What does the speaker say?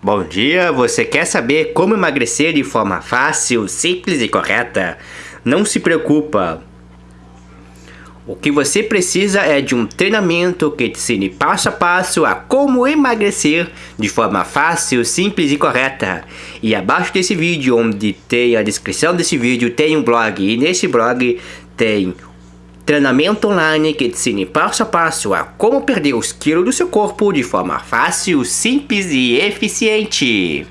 Bom dia, você quer saber como emagrecer de forma fácil, simples e correta? Não se preocupa. O que você precisa é de um treinamento que te ensine passo a passo a como emagrecer de forma fácil, simples e correta. E abaixo desse vídeo, onde tem a descrição desse vídeo, tem um blog. E nesse blog tem Treinamento online que te ensina passo a passo a como perder os quilos do seu corpo de forma fácil, simples e eficiente.